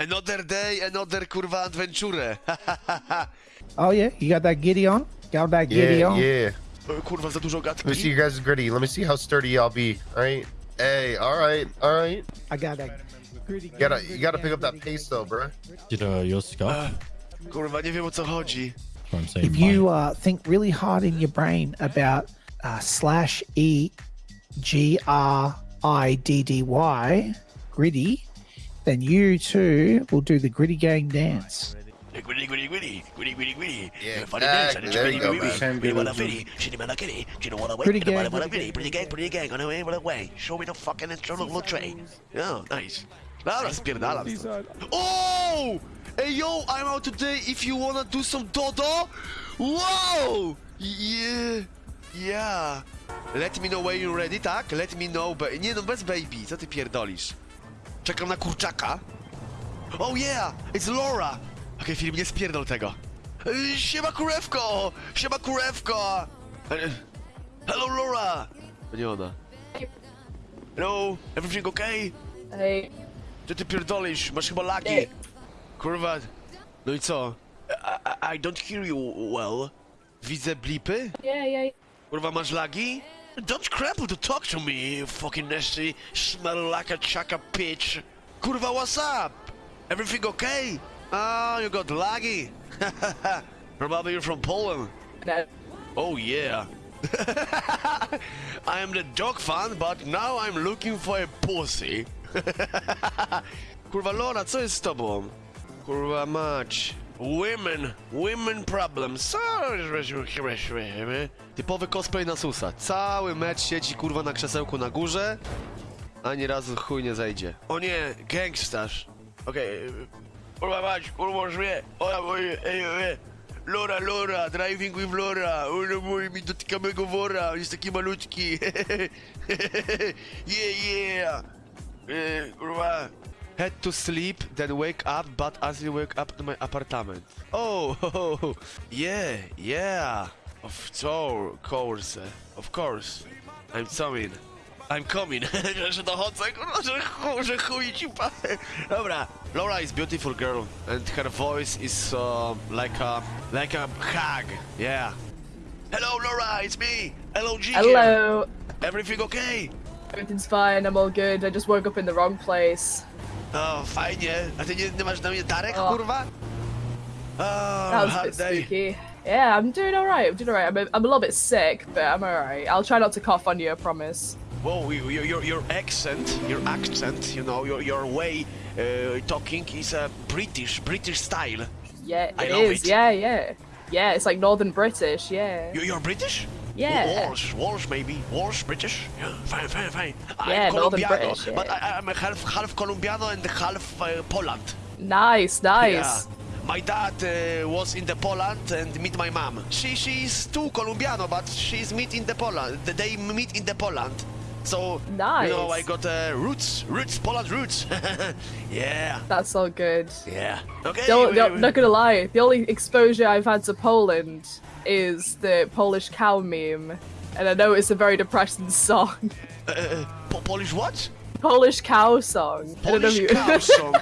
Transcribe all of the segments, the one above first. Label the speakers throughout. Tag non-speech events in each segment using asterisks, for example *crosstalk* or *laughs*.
Speaker 1: Another day, another kurwa adventure. *laughs*
Speaker 2: Oh yeah, you got that giddy on? Got that giddy
Speaker 3: Yeah,
Speaker 2: on?
Speaker 3: yeah.
Speaker 1: kurwa, za dużo
Speaker 3: Let me see you guys' griddy. Let me see how sturdy y'all be. All right. Hey, all right, all right.
Speaker 2: I got that griddy.
Speaker 3: You gotta, you gotta pick up that pace though, bro.
Speaker 4: Did uh, yours scar?
Speaker 1: Kurwa, nie wiem o co chodzi.
Speaker 4: That's what I'm saying.
Speaker 2: If you uh, think really hard in your brain about uh, slash E G R I D D Y, griddy, then you too will do the griddy gang dance.
Speaker 3: Yeah, exactly. There you go, man.
Speaker 1: know what I wait,
Speaker 2: Pretty
Speaker 1: you know what I
Speaker 2: gang,
Speaker 1: wanna
Speaker 2: pretty
Speaker 1: pretty gang, pretty gang, on the way, on the way. Show me the fucking instrumental tray. Oh, nice. Dobra, spierdalam stąd. Oh! Hey yo, I'm out today if you wanna do some dodo. Wow! Yeah, yeah. Let me know when you're ready, tak? Let me know, be... Nie no, bez baby, co ty pierdolisz? Czekam na kurczaka. Oh yeah, it's Laura. Okej, film, nie spierdol tego. E, Siema kurewko! Siema kurewko! E, Hello Laura! To nie ona. Hello, everything okay?
Speaker 5: Hey,
Speaker 1: Co ty pierdolisz? Masz chyba lagi. Kurwa. No i co? I, I, I don't hear you well. Widzę blipy?
Speaker 5: yeah, yeah.
Speaker 1: Kurwa, masz lagi? Don't crap to talk to me, you fucking nasty, smell like a chaka bitch. Kurva, what's up? Everything okay? Oh, you got laggy. *laughs* Probably you're from Poland.
Speaker 5: No,
Speaker 1: Oh yeah. *laughs* I am the dog fan, but now I'm looking for a pussy. *laughs* Kurwa Lora, co jest z tobą? Kurwa mać. Women, women problems. Typowy cosplay na susa. Cały mecz siedzi kurwa na krzesełku na górze, ani razu chuj nie zejdzie. O nie, gangstarz. Okej. Kurwa mać, kurwa mnie. Ola moje, ej, ej. Lora, Lora, driving with Lora. Ona mój mi dotyka mego wora, on jest taki malutki. *laughs* yeah, yeah. E, kurwa. Had to sleep, then wake up, but as you wake up to my apartment. Oh, oh *laughs* yeah, yeah. Of course, of course. I'm coming. I'm coming. *laughs* że dochodzę, kurwa, że chuj, że chuj ci pa- *laughs* Dobra. Laura is beautiful girl, and her voice is uh, like a like a hug. Yeah. Hello, Laura, it's me. Hello, G.
Speaker 5: hello.
Speaker 1: Everything okay?
Speaker 5: Everything's fine. I'm all good. I just woke up in the wrong place.
Speaker 1: O, fajnie. A ty nie, nie masz na mnie darek,
Speaker 5: O.
Speaker 1: kurwa? O,
Speaker 5: That was a
Speaker 1: hard
Speaker 5: bit
Speaker 1: day.
Speaker 5: spooky. Yeah, I'm doing all right. I'm doing all right. I'm a, I'm a little bit sick, but I'm all right. I'll try not to cough on you. I promise.
Speaker 1: Whoa, you- your, your, your accent, your accent, you know, your, your way uh, talking is a British, British style.
Speaker 5: Yeah,
Speaker 1: I
Speaker 5: it
Speaker 1: love
Speaker 5: is.
Speaker 1: it.
Speaker 5: Yeah, yeah, yeah. It's like Northern British. Yeah.
Speaker 1: You, you're British?
Speaker 5: Yeah.
Speaker 1: Walsh, Walsh maybe. Walsh, British? Yeah, fine, fine, fine.
Speaker 5: Yeah,
Speaker 1: I'm Colombiano,
Speaker 5: British, yeah.
Speaker 1: but I, I'm a half, half Colombiano and half uh, Poland.
Speaker 5: Nice, nice.
Speaker 1: Yeah. My dad uh, was in the Poland and meet my mom. She she's too Colombiano, but she's meet in the Poland. They meet in the Poland. So you know, I got uh, roots, roots, Poland roots. *laughs* yeah,
Speaker 5: That's all good.
Speaker 1: yeah. Okay.
Speaker 5: The,
Speaker 1: we-
Speaker 5: the,
Speaker 1: we-
Speaker 5: not gonna lie, the only exposure I've had to Poland is the Polish cow meme, and I know it's a very depressing *laughs* song.
Speaker 1: uh, Po- Polish what?
Speaker 5: Polish cow song. I don't know
Speaker 1: Polish
Speaker 5: you.
Speaker 1: cow *laughs* song.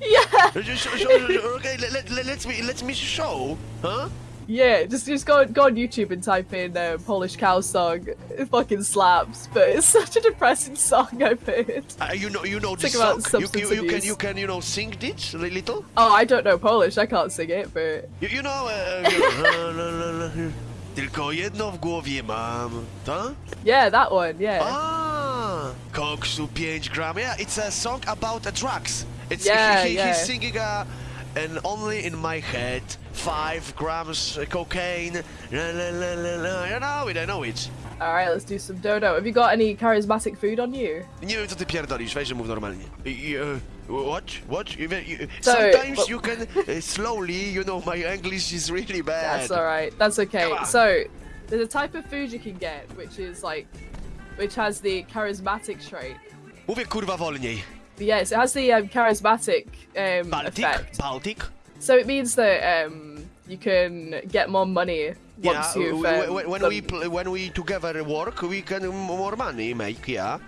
Speaker 5: yeah,
Speaker 1: Just show- show- okay, let, let, let, let's me let me show, huh?
Speaker 5: Yeah. Just just go go on YouTube and type in uh, Polish cow song. It fucking slaps, but it's *laughs* such a depressing song I've heard.
Speaker 1: Uh, you know you know this
Speaker 5: about
Speaker 1: song. You, you, you can you can you know sing it a little.
Speaker 5: Oh, I don't know Polish. I can't sing it, but
Speaker 1: You, you know. Uh. *laughs* Tylko jedno w głowie mam, tak?
Speaker 5: yeah, that one. Yeah.
Speaker 1: Ah, koksu 5 gram. Yeah, it's a song about uh, drugs. It's
Speaker 5: Yeah,
Speaker 1: he, he,
Speaker 5: yeah.
Speaker 1: he's singing uh, and only in my head five grams cocaine. La, la, la, la, la. I know it, I know it.
Speaker 5: All right, let's do some dodo. Have you got any charismatic food on you?
Speaker 1: Nie wiem co ty pierdolisz, weź mów normalnie. What? What? You, you,
Speaker 5: So,
Speaker 1: sometimes
Speaker 5: but-
Speaker 1: you can uh, slowly, you know, my English is really bad.
Speaker 5: That's all right. That's okay. So, there's a type of food you can get, which is like, which has the charismatic trait.
Speaker 1: Mówię kurwa wolniej.
Speaker 5: Yes, it has the um, charismatic um,
Speaker 1: Baltic?
Speaker 5: effect.
Speaker 1: Baltic?
Speaker 5: So it means that um, you can get more money once
Speaker 1: yeah.
Speaker 5: Um,
Speaker 1: w- when we when we together work, we can more money make, yeah.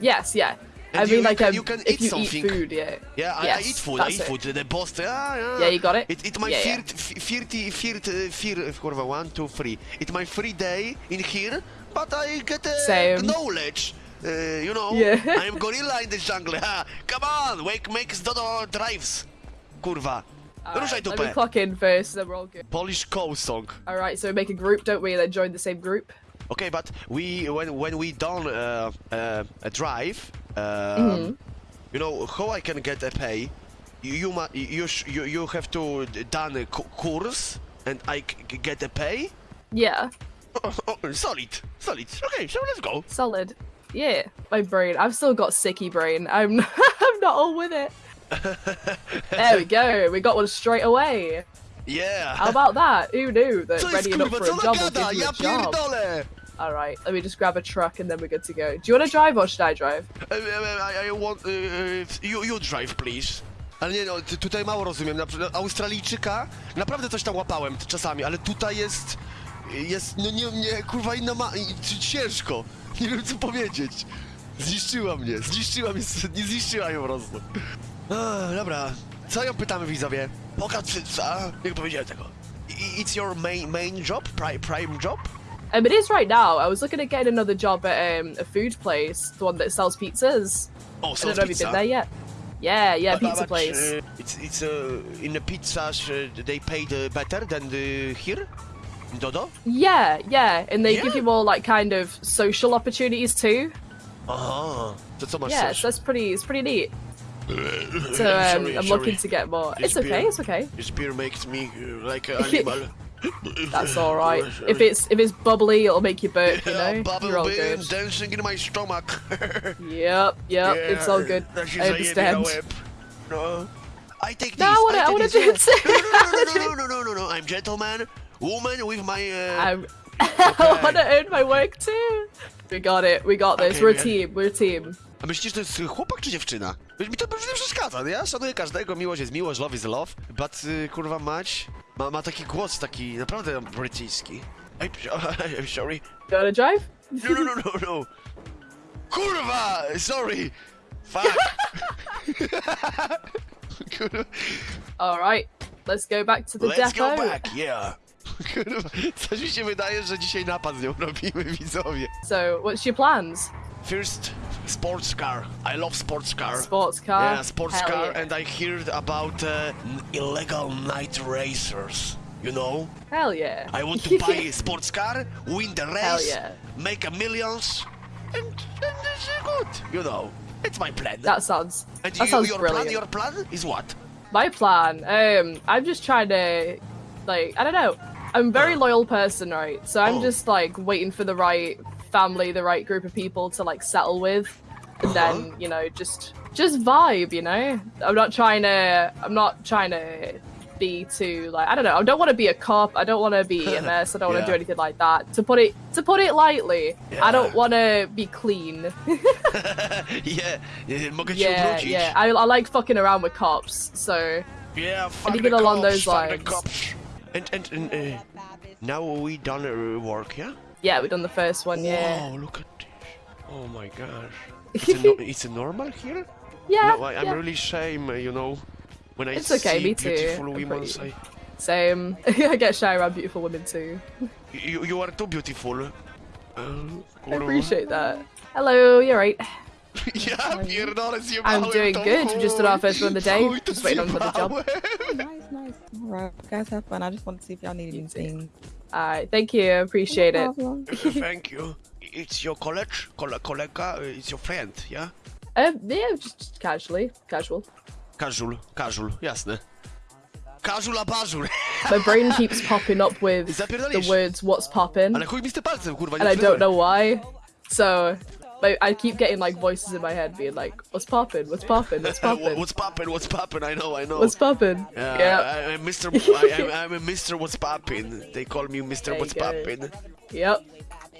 Speaker 5: Yes, yeah. I mean,
Speaker 1: you,
Speaker 5: like,
Speaker 1: you,
Speaker 5: um,
Speaker 1: can, you can
Speaker 5: if
Speaker 1: eat
Speaker 5: you
Speaker 1: something.
Speaker 5: eat food, yeah.
Speaker 1: Yeah, I, I eat food, I eat
Speaker 5: it.
Speaker 1: food. The boss, yeah, yeah.
Speaker 5: Yeah, you got it?
Speaker 1: It, it my
Speaker 5: Yeah, yeah.
Speaker 1: third, third, kurwa, one, two, three. It's my free day in here, but I get uh,
Speaker 5: Same.
Speaker 1: knowledge. Uh, you know,
Speaker 5: Yeah.
Speaker 1: I'm *laughs* gorilla in the jungle. Ha. Come on, wake, make Dodo drives. Kurwa. Ruszaj
Speaker 5: Alright, let me clock in first, then we're all good.
Speaker 1: Polish cow song.
Speaker 5: Alright, so we make a group, don't we? And then join the same group.
Speaker 1: Okay, but we when when we done uh, uh, a drive, um,
Speaker 5: Mm-hmm.
Speaker 1: you know how I can get a pay. You you you sh- you, you have to done a course and I c- get a pay.
Speaker 5: Yeah,
Speaker 1: Oh, *laughs* oh, solid, solid. Okay, so let's go.
Speaker 5: solid. Yeah, my brain. I've still got sicky brain. I'm *laughs* I'm not all with it. *laughs* there we go. We got one straight away.
Speaker 1: Yeah.
Speaker 5: How about that? Who knew that ready enough for a job will give you a job? All right, let me just grab a truck and then we're good to go. Do you want to drive or should I drive?
Speaker 1: Uh, I, I want uh, you you drive please. Ale nie no, tutaj mało rozumiem. Na Australijczyka naprawdę coś tam łapałem czasami, ale tutaj jest jest no nie, nie kurwa inna ma ciężko. *laughs* Nie wiem co powiedzieć. Zniszczyła mnie, zniszczyła mnie, *laughs* nie zniszczyła ją po prostu. Dobra, co ją pytamy widzowie? Cyca, nie powiedziałem tego. I- It's your main main job, prime prime job?
Speaker 5: Um, it is right now. I was looking at getting another job at um, a food place, the one that sells pizzas.
Speaker 1: Oh,
Speaker 5: I
Speaker 1: so
Speaker 5: don't know if you've been there yet. Yeah, yeah,
Speaker 1: But-
Speaker 5: pizza
Speaker 1: but,
Speaker 5: place.
Speaker 1: uh, it's it's uh, in the pizzas uh, they paid better than the here Dodo.
Speaker 5: Yeah, yeah, and they give you more like kind of social opportunities too.
Speaker 1: Aha. To co masz
Speaker 5: Yeah, so that's pretty. It's pretty neat. So
Speaker 1: Sorry,
Speaker 5: um, I'm
Speaker 1: sorry.
Speaker 5: looking to get more.
Speaker 1: This
Speaker 5: It's okay. It's okay.
Speaker 1: This beer makes me uh, like an animal.
Speaker 5: That's all right. If it's if it's bubbly, it'll make you burp. You
Speaker 1: Yeah,
Speaker 5: know,
Speaker 1: bubble
Speaker 5: you're all good.
Speaker 1: dancing in my stomach.
Speaker 5: Yep, yep. It's all good. I understand.
Speaker 1: No. I take this.
Speaker 5: No, I wanna- I
Speaker 1: take
Speaker 5: wanna
Speaker 1: this,
Speaker 5: do
Speaker 1: yeah.
Speaker 5: it too.
Speaker 1: No, no, no, no, no, no, no, no, no. I'm gentleman, woman with my. Uh,
Speaker 5: I'm, I *laughs* want to earn my work too. We got it. We got this.
Speaker 1: Okay,
Speaker 5: We're a team. We're a team.
Speaker 1: A myślisz, że to jest chłopak czy dziewczyna? Mi to nie przeszkadza, nie? Ja szanuję każdego, miłość jest miłość, love is love, but y, kurwa mać ma, ma taki głos taki naprawdę brytyjski. I'm, I'm *laughs* sorry.
Speaker 5: You wanna drive?
Speaker 1: No, no, no, no, no. Kurwa! Sorry! Fuck! *laughs* kurwa.
Speaker 5: All right. Let's go back to the
Speaker 1: Let's
Speaker 5: depot.
Speaker 1: go back, yeah! Kurwa, coś mi się wydaje, że dzisiaj napad z nią robimy, widzowie.
Speaker 5: So, what's your plans?
Speaker 1: First, sports car. I love sports car.
Speaker 5: Sports car.
Speaker 1: Yeah, sports
Speaker 5: Hell
Speaker 1: car,
Speaker 5: yeah.
Speaker 1: and I heard about uh, illegal night racers. You know,
Speaker 5: Hell yeah.
Speaker 1: I want to *laughs* buy a sports car, win the race,
Speaker 5: yeah.
Speaker 1: make a millions, and, and it's good. You know, it's my plan.
Speaker 5: That sounds.
Speaker 1: and
Speaker 5: that
Speaker 1: you,
Speaker 5: sounds
Speaker 1: your
Speaker 5: brilliant.
Speaker 1: plan, your plan is what?
Speaker 5: My plan. Um, I'm just trying to, like, I don't know. I'm a very loyal person, right? So I'm
Speaker 1: Oh.
Speaker 5: just like waiting for the right family, the right group of people to like settle with, and
Speaker 1: Uh-huh.
Speaker 5: then you know just just vibe. You know, I'm not trying to. I'm not trying to be too like I don't know. I don't want to be a cop. I don't want to be a mess. I don't want *laughs*
Speaker 1: Yeah.
Speaker 5: to do anything like that. To put it to put it lightly, I don't want to be clean. *laughs* *laughs*
Speaker 1: yeah, yeah,
Speaker 5: yeah, yeah. I, I like fucking around with cops. So
Speaker 1: Yeah,
Speaker 5: Anything along
Speaker 1: cops,
Speaker 5: those lines.
Speaker 1: And and, and uh, now we done uh, work, yeah?
Speaker 5: yeah, we done the first one. Yeah.
Speaker 1: Oh, look at this. Oh my gosh. It's a, no- it's a normal here? *laughs*
Speaker 5: Yeah,
Speaker 1: no, I, I'm
Speaker 5: yeah.
Speaker 1: really shame, uh, you know, when I
Speaker 5: It's okay,
Speaker 1: see
Speaker 5: me too.
Speaker 1: beautiful
Speaker 5: I'm
Speaker 1: women.
Speaker 5: pretty-
Speaker 1: I,
Speaker 5: Same. *laughs* I get shy around beautiful women too.
Speaker 1: you, you are too beautiful. Uh,
Speaker 5: I appreciate that. Hello, you're right.
Speaker 1: Ja pierdolę, zjebałem
Speaker 5: I'm doing
Speaker 1: to,
Speaker 5: good. We just did our first one of the day.
Speaker 1: chuj, to
Speaker 5: Just waiting on for the job.
Speaker 1: zjebałem.
Speaker 4: nice, nice. All right, guys, have fun. I just wanted to see if y'all need anything.
Speaker 5: Alright, thank you. Appreciate
Speaker 4: No *laughs*
Speaker 5: it. *laughs*
Speaker 1: Thank you. It's your college? Kole kolega? uh, It's your friend, yeah?
Speaker 5: Um, yeah, just, just casually, casual.
Speaker 1: Casual, casual, jasne. Casual a bażur. *laughs*
Speaker 5: My brain keeps popping up with the words "What's poppin',"
Speaker 1: Ale chuj mi z tym palcem, kurwa, nie
Speaker 5: and I don't know why. So, like, I keep getting like voices in my head being like, "What's poppin'? What's poppin'? What's *laughs*
Speaker 1: Uh,
Speaker 5: poppin'?
Speaker 1: What's poppin'? What's poppin'? I know, I know.
Speaker 5: What's poppin'?"
Speaker 1: Yeah,
Speaker 5: yeah.
Speaker 1: I, I'm Mr. *laughs* I, I'm, I'm a Mr. What's poppin'. They call me Mr.
Speaker 5: There
Speaker 1: What's
Speaker 5: you go.
Speaker 1: poppin'.
Speaker 5: Yep.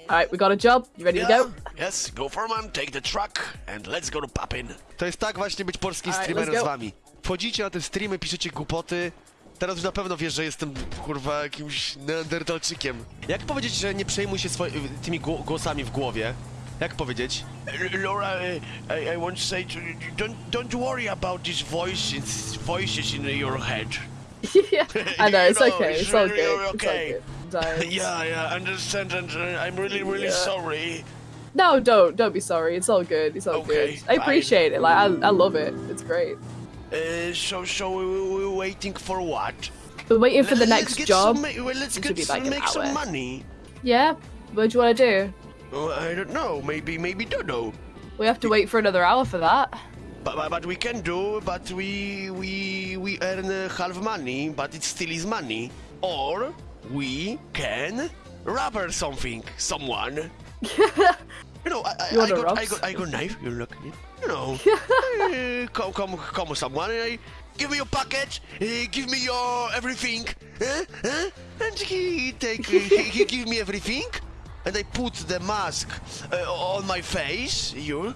Speaker 5: Alright, we got a job. You ready to
Speaker 1: Yeah.
Speaker 5: go?
Speaker 1: Yes, go for man, take the truck and let's go to poppin'. To jest tak właśnie być polskim
Speaker 5: Alright,
Speaker 1: streamerem z wami. Wchodzicie na te streamy, piszecie głupoty. Teraz już na pewno wiesz, że jestem kurwa jakimś neandertalczykiem. Jak powiedzieć, że nie przejmuj się tymi gło- głosami w głowie? Jak powiedzieć? Laura, I, I want to say to you, don't, don't worry about these voices, voices in your head. *laughs*
Speaker 5: yeah, I know, it's
Speaker 1: know,
Speaker 5: okay,
Speaker 1: it's
Speaker 5: it's all
Speaker 1: really
Speaker 5: good.
Speaker 1: okay.
Speaker 5: It's all good.
Speaker 1: Yeah, yeah, I understand, and uh, I'm really, really
Speaker 5: Yeah.
Speaker 1: sorry.
Speaker 5: No, don't, don't be sorry. It's all good. It's all
Speaker 1: Okay,
Speaker 5: good. I
Speaker 1: fine.
Speaker 5: appreciate it. Like, I, I love it. It's great.
Speaker 1: Uh, so, so we, we, we're waiting for what?
Speaker 5: We're waiting for the
Speaker 1: Let's
Speaker 5: next
Speaker 1: get
Speaker 5: job.
Speaker 1: Some, well, let's
Speaker 5: It
Speaker 1: get
Speaker 5: should be
Speaker 1: some,
Speaker 5: like an
Speaker 1: make some money.
Speaker 5: Yeah. What do you want to do?
Speaker 1: Oh, I don't know. Maybe, maybe don't know.
Speaker 5: We have to wait for another hour for that.
Speaker 1: But, but, but we can do. But we we we earn half money, but it still is money. Or we can rob or something, someone. you know, I, I, I got I got I got knife. You look, you know, uh, *laughs* come come come someone. Uh, give me your package. Uh, give me your everything. Huh? Huh? And he take he, he give me everything. And I put the mask uh, on my face, you,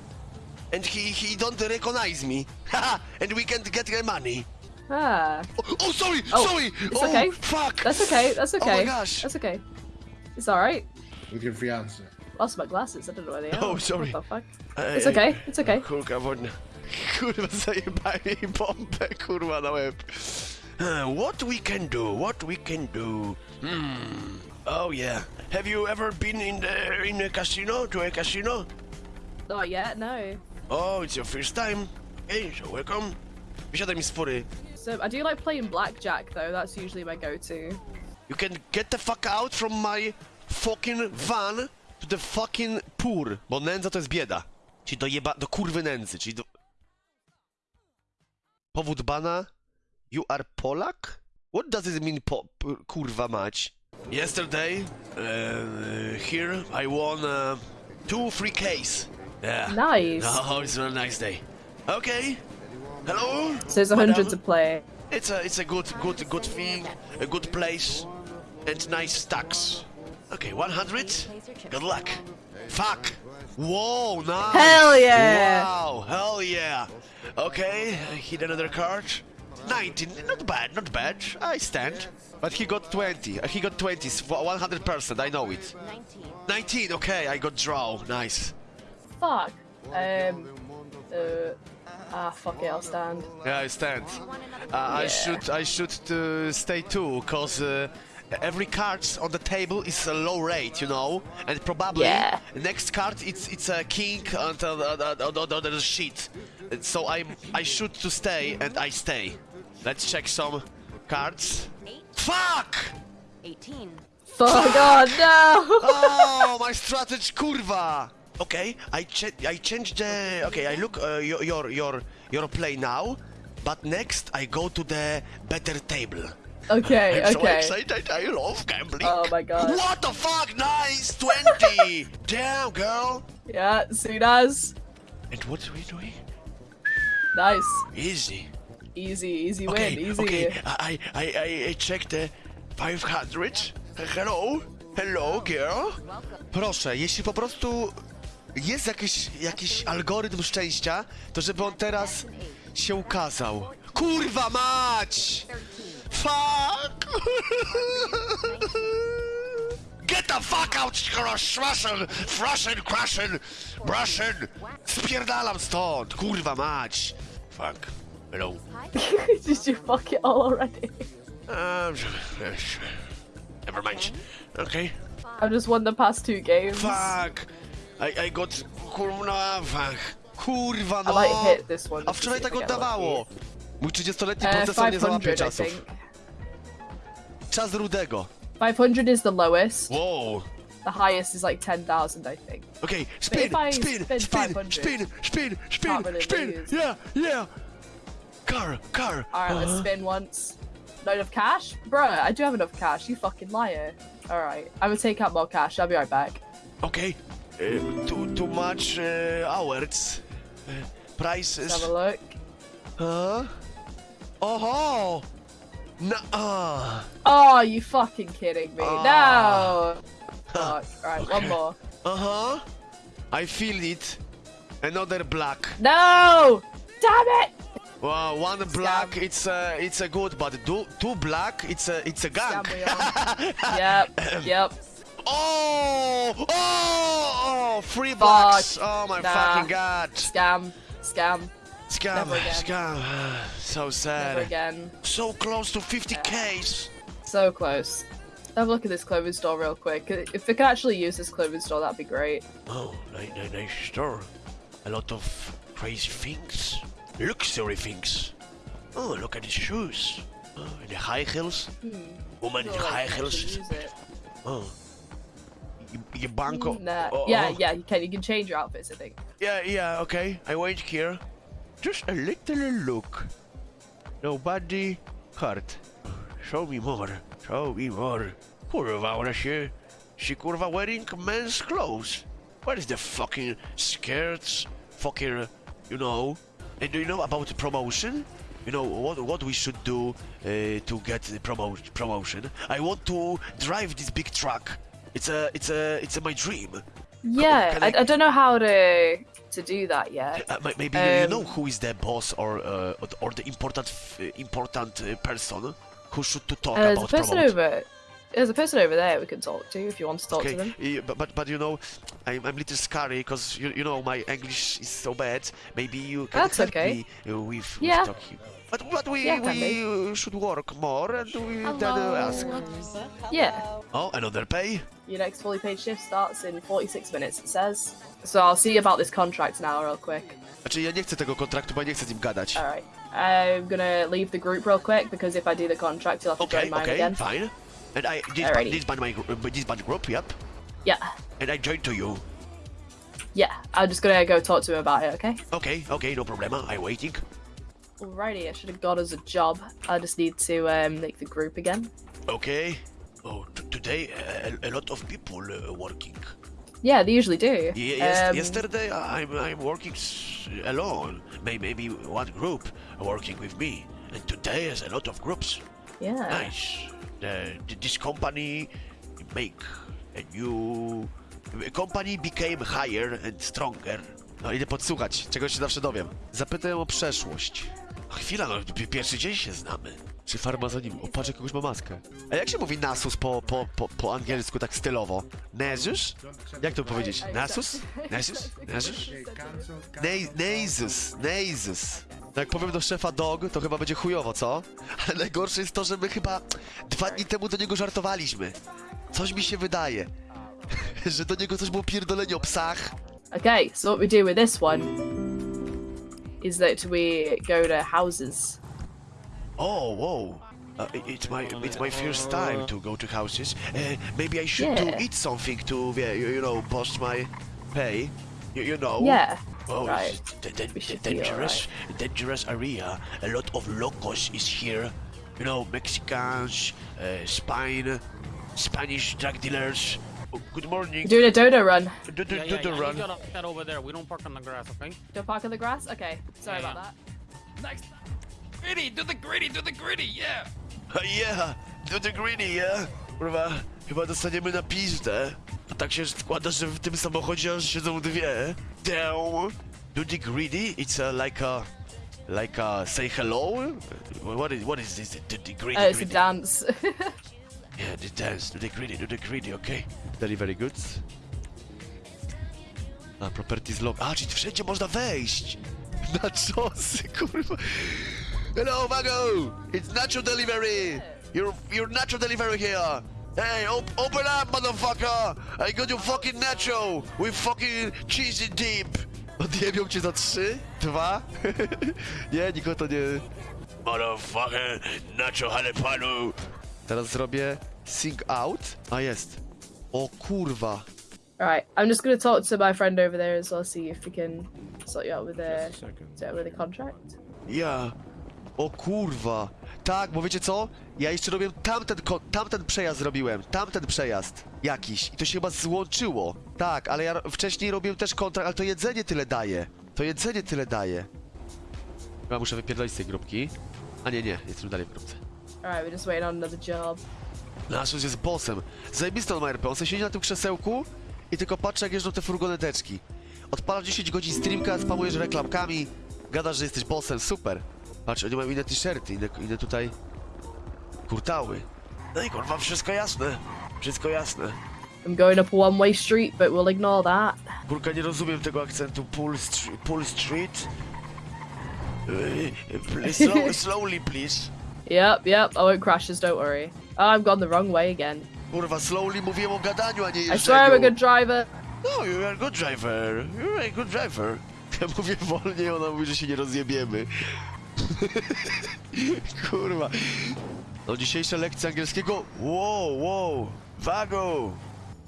Speaker 1: and he he don't recognize me. *laughs* And we can't get the money.
Speaker 5: Ah,
Speaker 1: Oh, oh, sorry,
Speaker 5: Oh,
Speaker 1: sorry.
Speaker 5: it's
Speaker 1: oh,
Speaker 5: okay.
Speaker 1: Fuck.
Speaker 5: that's okay. That's okay.
Speaker 1: Oh my
Speaker 5: okay.
Speaker 1: gosh.
Speaker 5: That's okay. It's all right.
Speaker 6: With your fiance.
Speaker 5: Lost my glasses. I don't know where they are.
Speaker 1: Oh, sorry.
Speaker 5: What the fuck?
Speaker 1: Ej,
Speaker 5: It's okay. It's okay. *laughs*
Speaker 1: Kurka wodna. *laughs* Kurwa, zajebaj bombę, kurwa, na łeb. Uh, *sighs* What we can do, what we can do. Hmm. Oh yeah. Have you ever been in the in a casino, to a casino?
Speaker 5: Oh, Not yet. No.
Speaker 1: Oh, it's your first time. Hey, so welcome. Wysiadaj mi z fury.
Speaker 5: So I do like playing blackjack though. That's usually my go-to.
Speaker 1: You can get the fuck out from my fucking van to the fucking poor, bo nędza to jest bieda. Czyli do jeba... do kurwy nędzy, czyli do... Powód bana? You are Polak? What does it mean, po... kurwa mać? Yesterday, uh, here, I won uh, two free Ks. Yeah.
Speaker 5: Nice. *laughs*
Speaker 1: Oh, it's a nice day. Okay. Hello?
Speaker 5: So there's a hundred to play.
Speaker 1: It's a it's a good good good thing, a good place, and nice stacks. Okay, 100. Good luck. Fuck. Whoa, nice.
Speaker 5: Hell yeah.
Speaker 1: Wow, hell yeah. Okay, hit another card. 19, not bad, not bad. I stand. But he got 20. Uh, He got 20, 100%, I know it. 19, 19, okay, I got draw. Nice.
Speaker 5: Fuck. Um. Uh. Ah, fuck it. I'll stand.
Speaker 1: Yeah, I stand. Uh, I should I should uh, stay too, cause uh, every card on the table is a low rate, you know, and probably
Speaker 5: Yeah.
Speaker 1: next card it's it's a king and uh, uh, uh, uh, uh, shit. And So I I should to stay and I stay. Let's check some cards. Fuck!
Speaker 7: 18.
Speaker 5: Fuck. god, no.
Speaker 1: Oh, my strategy, kurwa! Okay, I cha- I changed the. Okay, I look uh, your your your your play now, but next I go to the better table.
Speaker 5: Okay.
Speaker 1: I'm so
Speaker 5: Okay.
Speaker 1: excited. I love gambling.
Speaker 5: Oh my god.
Speaker 1: What the fuck? Nice, twenty. *laughs* Damn, girl.
Speaker 5: Yeah. Soon as.
Speaker 1: And what are we doing?
Speaker 5: Nice.
Speaker 1: Easy.
Speaker 5: Easy. Easy
Speaker 1: Okay,
Speaker 5: win. Easy.
Speaker 1: okay. I I I I checked the 500. Hello, hello, girl. Proszę, jeśli po prostu jest jakiś, jakiś algorytm szczęścia, to żeby on teraz się ukazał. Kurwa mać! Fuck! *laughs* Get the fuck out, Russian, Russian, Russian, Russian! Spierdalam stąd, kurwa mać! Fuck. Hello. *laughs*
Speaker 5: Did you fuck it all already?
Speaker 1: Um, never mind. Okay.
Speaker 5: I've just won the past two games.
Speaker 1: Fuck! I, I got... Kurwa, fuck. Kurwa,
Speaker 5: I might hit this one.
Speaker 1: A wczoraj tak
Speaker 5: if I get
Speaker 1: oddawało! Mój 30-letni
Speaker 5: Uh,
Speaker 1: procesor nie załapie
Speaker 5: 500, I
Speaker 1: czasów. Czas rudego.
Speaker 5: 500 is the lowest.
Speaker 1: Wow.
Speaker 5: The highest is like 10,000, I think.
Speaker 1: Okay, spin, spin, spin,
Speaker 5: 500,
Speaker 1: spin, spin, spin,
Speaker 5: really
Speaker 1: spin,
Speaker 5: lose.
Speaker 1: yeah, yeah. Car, car.
Speaker 5: Alright, let's
Speaker 1: Uh-huh.
Speaker 5: spin once. Not enough cash? Bro, I do have enough cash. You fucking liar. Alright, I'm gonna take out more cash. I'll be right back.
Speaker 1: Okay. Uh, too, too much uh, hours. Uh, prices.
Speaker 5: Let's have a look.
Speaker 1: Huh? Oh! No! Uh.
Speaker 5: Oh, you fucking kidding me.
Speaker 1: Ah.
Speaker 5: No! Fuck. Alright,
Speaker 1: Okay.
Speaker 5: one more.
Speaker 1: Uh huh. I feel it. Another black.
Speaker 5: No! Damn it!
Speaker 1: Wow, one black. It's a it's a good, but two two black. It's a it's a gang.
Speaker 5: Scam *laughs* on. yep, yep.
Speaker 1: Oh! Oh! Oh! Free blocks! Oh my
Speaker 5: Nah.
Speaker 1: fucking god!
Speaker 5: Scam. Scam.
Speaker 1: Scam! Scam! *sighs* So sad.
Speaker 5: Never again.
Speaker 1: So close to 50k's.
Speaker 5: So close. Have a look at this clothing store real quick. If we could actually use this clothing store, that'd be great.
Speaker 1: Oh, nice, nice, nice store. A lot of crazy things. Luxury things. Oh, look at the shoes. Oh, and the high heels. Hmm. Woman in high heels.
Speaker 5: actually use it.
Speaker 1: Oh. You, you banco.
Speaker 5: Hmm, nah.
Speaker 1: Oh,
Speaker 5: yeah,
Speaker 1: oh.
Speaker 5: yeah, you can. You can change your outfits, I think.
Speaker 1: Yeah, yeah, okay. I wait here. Just a little look. Nobody hurt. Show me more. Show me more. Kurwa, ona się... She kurwa wearing men's clothes. What is the fucking skirts? Fucking, you know. And do you know about the promotion? You know what what we should do uh, to get the promo promotion? I want to drive this big truck. It's a it's a it's a, my dream.
Speaker 5: Yeah, I,
Speaker 1: I-
Speaker 5: don't know how to to do that yet.
Speaker 1: Uh, may- maybe you
Speaker 5: Um,
Speaker 1: know who is the boss or uh, or the important important uh, person who should to talk
Speaker 5: Uh,
Speaker 1: about
Speaker 5: person
Speaker 1: promote.
Speaker 5: over. There's a person over there we can talk to if you want to talk to them.
Speaker 1: yeah, but, but but you know, I'm I'm little scary because you you know my English is so bad. Maybe you can
Speaker 5: That's
Speaker 1: help
Speaker 5: okay.
Speaker 1: me uh, with, with
Speaker 5: Yeah.
Speaker 1: talking. But but we
Speaker 5: Yeah,
Speaker 1: we uh, should work more and we then uh, ask.
Speaker 5: Yeah.
Speaker 1: Oh, another pay.
Speaker 5: Your next fully paid shift starts in 46 minutes, it says. So I'll see you about this contract now, real quick.
Speaker 1: Znaczy ja nie chcę tego kontraktu, bo ja nie chcę z nim gadać.
Speaker 5: Alright. I'm gonna leave the group real quick because if I do the contract, you'll have to
Speaker 1: Okay,
Speaker 5: join mine
Speaker 1: okay,
Speaker 5: again.
Speaker 1: fine. And I this
Speaker 5: Alrighty.
Speaker 1: this band my this band group, yep.
Speaker 5: Yeah.
Speaker 1: And I join to you.
Speaker 5: Yeah. I'm just gonna go talk to him about it, okay?
Speaker 1: Okay, okay, no problema. I'm waiting.
Speaker 5: Alrighty, I should have got us a job. I just need to um, make the group again.
Speaker 1: Okay. Oh, t- today a, a lot of people uh, working.
Speaker 5: Yeah, they usually do.
Speaker 1: Ye- yes,
Speaker 5: Um,
Speaker 1: yesterday I'm I'm working s- alone. May, maybe one group working with me, and today is a lot of groups.
Speaker 5: Yeah.
Speaker 1: Nice. Th- this company make a new company became higher and stronger. No idę podsłuchać, czego się zawsze dowiem. Zapytaj o przeszłość. Chwila, no pi- pierwszy dzień się znamy. Czy farmazonim? O, patrz, jak kogoś ma maskę. A jak się mówi nasus po, po, po, po angielsku tak stylowo? Nezus? Jak to powiedzieć? Nasus? Nasus? Nasus? Ne- Nezus, Nezus. No Jak powiem do szefa dog, to chyba będzie chujowo, co? Ale najgorsze jest to, że my chyba dwa dni temu do niego żartowaliśmy. Coś mi się wydaje. *laughs* że do niego coś było pierdolenie o psach.
Speaker 5: Okay, so what we do with this one is that we go to houses.
Speaker 1: Oh, whoa. Uh, it's my it's my first time to go to houses. Uh, maybe I should do eat something to, yeah, you, you know, boost my pay. You, you know.
Speaker 5: Yeah.
Speaker 1: Oh,
Speaker 5: right.
Speaker 1: it's d- d- d-
Speaker 5: should be
Speaker 1: dangerous, dangerous area. A lot of locals is here. You know, Mexicans, uh, Spain, Spanish drug dealers. Oh, good morning.
Speaker 5: We're doing a dodo run.
Speaker 1: Do, do,
Speaker 6: Yeah,
Speaker 1: do
Speaker 6: yeah,
Speaker 1: the
Speaker 6: yeah.
Speaker 1: run.
Speaker 6: You gotta head over there. We don't park on the grass, okay?
Speaker 5: Don't park on the grass? Okay. Sorry
Speaker 6: Yeah,
Speaker 5: about that.
Speaker 6: Next. Griddy, do the griddy, do the griddy, yeah.
Speaker 1: Uh, yeah, do the greedy, yeah? Kurwa, chyba dostaniemy na pizdę. A tak się składa, że w tym samochodzie aż siedzą dwie. Damn. Do the greedy? It's a, like a... Like a say hello? What is, what is this? Do the greedy,
Speaker 5: Oh, uh, it's a dance. *laughs*
Speaker 1: Yeah, the dance. Do the greedy, do the greedy, okay. Very, very good. A, properties log. A, ah, czyli wszędzie można wejść. *laughs* Na czosy, kurwa. Hello, Vago! It's Nacho Delivery! You're, you're Nacho Delivery here! Hey, op open up, motherfucker! I got your fucking Nacho with fucking cheesy dip! Odjebią cię za trzy? Dwa? nie, nikogo to nie... Motherfucker, Nacho Jalapeno! Teraz zrobię sing out. A jest. O kurwa.
Speaker 5: Alright, I'm just gonna talk to my friend over there as well, see if we can sort you out with the, sort out with a contract.
Speaker 1: Ja. O kurwa. Tak, bo wiecie co? Ja jeszcze robiłem tamten, tamten przejazd zrobiłem. Tamten przejazd. Jakiś. I to się chyba złączyło. Tak, ale ja wcześniej robiłem też kontrakt, ale to jedzenie tyle daje. To jedzenie tyle daje. Chyba muszę wypierdolić z tej grupki. A nie, nie, jestem dalej w grupce.
Speaker 5: Alright, we're just waiting on another job.
Speaker 1: Nasus jest bossem. Zajebisty on ma RP. On sobie siedzi na tym krzesełku i tylko patrzy jak jeżdżą te furgoneteczki. Odpalasz 10 godzin streamka, spamujesz reklamkami, gadasz, że jesteś bossem, super. Patrz, oni mają inne t-shirty, inne, inne tutaj kurtały. No i kurwa, wszystko jasne. Wszystko jasne.
Speaker 5: I'm going up a one-way street, but we'll ignore that.
Speaker 1: Kurka, nie rozumiem tego akcentu. Pull, str pull street? Please, *laughs* slow, slowly, please.
Speaker 5: Yep, yep. I won't crash this. Don't worry. Oh, I've gone the wrong way again.
Speaker 1: Kurwa, slowly mówiłem o gadaniu, a nie
Speaker 5: I swear I'm a good driver.
Speaker 1: No, you are a good driver. You're a good driver. *laughs* Ja mówię wolniej, ona mówi, że się nie rozjebiemy. *laughs* Kurwa. No dzisiejsza lekcja angielskiego. Wow, wow. Wago.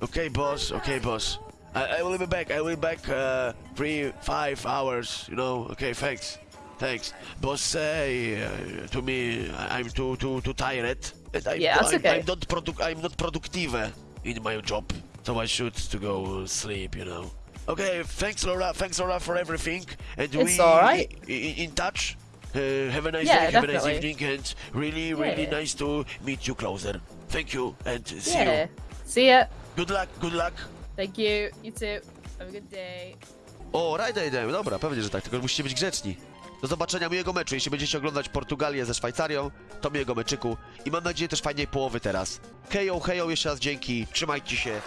Speaker 1: Okay, boss. Okay, boss. I, I will be back. I will be back uh, three, five hours. You know. Okay, thanks. Thanks. Boss say uh, to me I'm too too too tired. And I'm,
Speaker 5: Yeah, that's
Speaker 1: I'm,
Speaker 5: okay.
Speaker 1: I'm not I'm not productive in my job. So I should to go sleep, you know. Okay, thanks Laura, thanks Laura for everything. And
Speaker 5: It's
Speaker 1: we
Speaker 5: alright.
Speaker 1: i- i- in touch. Uh, have a nice
Speaker 5: Yeah,
Speaker 1: day, have a nice
Speaker 5: definitely.
Speaker 1: evening, and really, really
Speaker 5: Yeah.
Speaker 1: nice to meet you closer. Thank you, and see
Speaker 5: Yeah.
Speaker 1: you.
Speaker 5: See ya.
Speaker 1: Good luck, good luck.
Speaker 5: Thank you. You too. Have a good day.
Speaker 1: O, rajda jedziemy, dobra, pewnie, że tak, tylko musicie być grzeczni. Do zobaczenia miłego meczu. Jeśli będziecie oglądać Portugalię ze Szwajcarią, to miłego meczyku. I mam nadzieję też fajnej połowy teraz. Hejo, hejo, jeszcze raz dzięki. Trzymajcie się.